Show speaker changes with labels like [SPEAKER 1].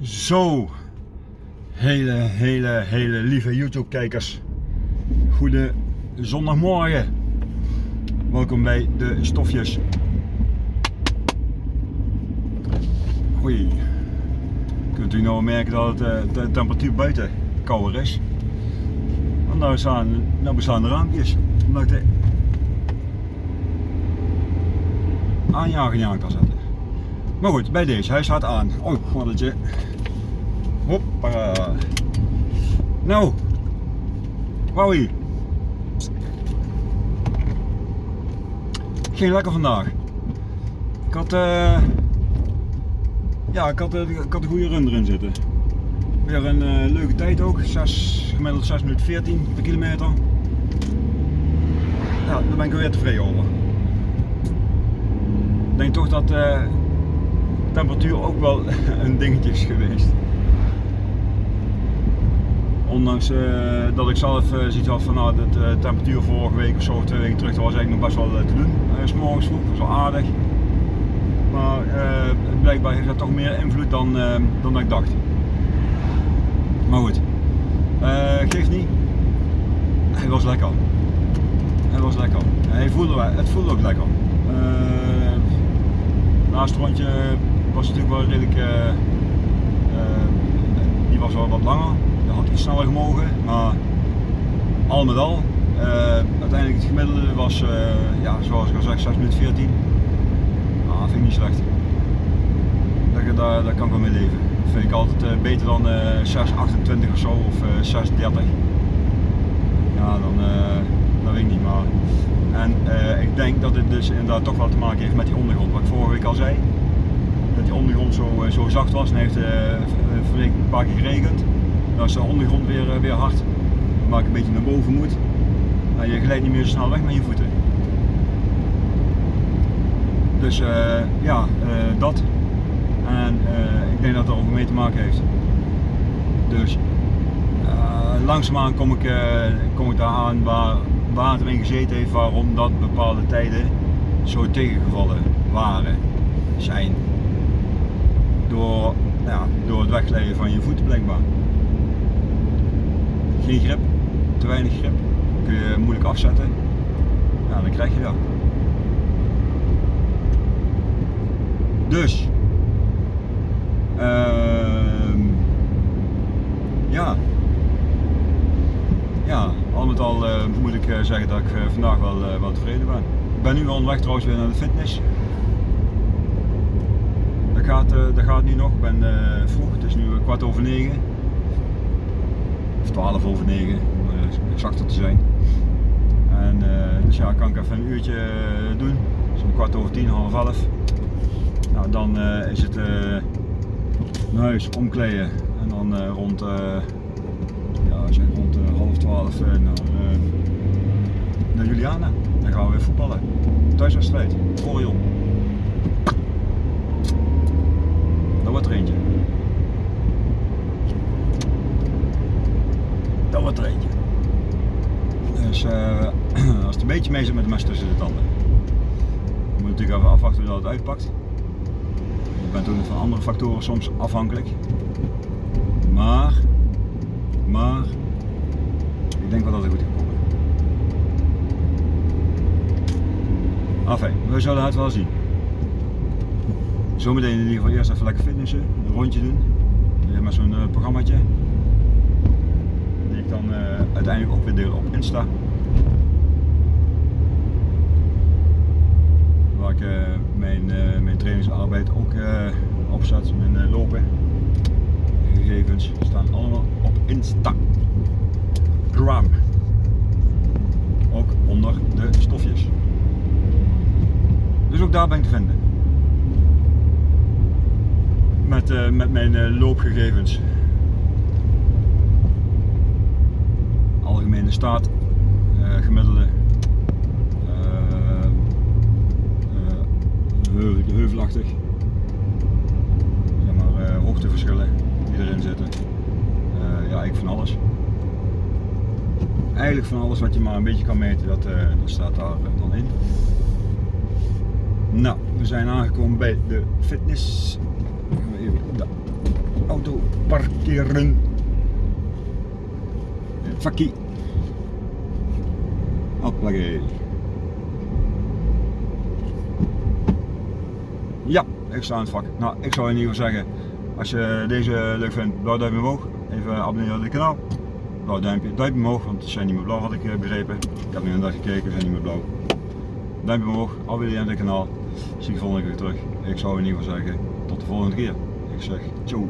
[SPEAKER 1] Zo, hele, hele, hele lieve YouTube kijkers. Goede zondagmorgen. Welkom bij de stofjes. Oei. Kunt u nou merken dat het, eh, de temperatuur buiten kouder is? Want nou staan, nou bestaan de raampjes. Omdat ik de aanjager aan kan zetten. Maar goed, bij deze, hij staat aan. Oh, gordeltje. Hoppa. Nou, Wowie. Geen lekker vandaag. Ik had, eh ja, ik had, eh, ik had een goede run erin zitten. Weer een eh, leuke tijd ook, 6, gemiddeld 6 minuten 14 per kilometer. Ja, daar ben ik weer tevreden over. Ik denk toch dat temperatuur ook wel een dingetje geweest. Ondanks eh, dat ik zelf uh, zoiets had van nou, de uh, temperatuur vorige week of zo, twee weken terug, dat was eigenlijk nog best wel te doen. S morgens vroeg, was wel aardig. Maar blijkbaar heeft dat toch meer invloed dan, dan ik dacht. Maar goed, geeft niet. Hij was lekker. Hij was lekker. Hij voelde, het voelde ook lekker. naast het rondje was natuurlijk wel redelijk, die was wel wat langer had iets sneller gemogen, maar al met al, uh, uiteindelijk het gemiddelde was, ja, zoals ik al zeg, 6 minuten 14. Ah, vind ik niet slecht. Dat, daar, kan ik wel mee leven. Dat vind ik altijd beter dan 6,28 of zo, of 6,30. Ja, dan, dat weet ik niet, maar... En ik denk dat dit dus inderdaad toch wel te maken heeft met die ondergrond, wat ik vorige week al zei. Dat die ondergrond zo, zo zacht was en heeft een paar keer geregend. Dan is de ondergrond weer, weer hard, ik een beetje naar boven moet. En je glijdt niet meer zo snel weg met je voeten. Dus uh, ja, uh, dat. En uh, ik denk dat dat ook mee te maken heeft. Dus langzaamaan kom ik, kom ik daar aan waar water in gezeten heeft, waarom dat bepaalde tijden zo tegengevallen waren, zijn. Door, ja, door het wegleiden van je voeten blijkbaar geen grip, te weinig grip, kun je moeilijk afzetten. Ja, dan krijg je dat. Dus, uh, ja, ja, al met al uh, moet ik uh, zeggen dat ik uh, vandaag wel, wel tevreden ben. Ik ben nu onderweg trouwens weer naar de fitness. Gaat, dat gaat nu nog, ik ben vroeg, het is nu kwart over negen. 12 over 9 om exacter te zijn. Dus ja, kan ik even een uurtje doen, zo'n kwart over 10, half 11. Nou, dan is het naar huis omkleden en dan rond, half 12 naar, naar Juliana. Dan gaan we weer voetballen. Thuiswedstrijd, Orion. Dat wordt er eentje. dat wordt er eentje. Dus uh, als het een beetje mee met de mes tussen de tanden. Moet natuurlijk even afwachten hoe dat het uitpakt. Je bent ook van andere factoren soms afhankelijk. Maar, maar, ik denk wel dat het goed gaat komen. Enfin, we zullen het wel zien. Zometeen in ieder geval eerst even lekker fitnessen, een rondje doen. Met zo'n uh, programmaatje dan uh, uiteindelijk ook weer delen op Insta. Waar ik uh, mijn, uh, mijn trainingsarbeid ook opzet, mijn lopen. De gegevens staan allemaal op Instagram. Ook onder de stofjes. Dus ook daar ben ik te vinden. Met, met mijn loopgegevens. algemene staat, uh, gemiddelde, uh, zeg maar, hoogteverschillen die erin zitten. ja, ik van alles. Eigenlijk van alles wat je maar een beetje kan meten, dat, dat staat daar dan in. Nou, we zijn aangekomen bij de fitness. Even de auto parkeren. Vakkie. Hoppakee. Ja, ik sta in het vak. Nou, ik zou in ieder geval zeggen, als je deze leuk vindt, blauw duimpje omhoog. Even abonneren op het kanaal. Blauw duimpje, duimpje omhoog, want ze zijn niet meer blauw had ik eh, begrepen. Ik heb nu een dag gekeken, ze zijn niet meer blauw. Duimpje omhoog, abonneren op het kanaal. Zie je volgende keer terug. Ik zou in ieder geval zeggen, tot de volgende keer. Ik zeg, ciao.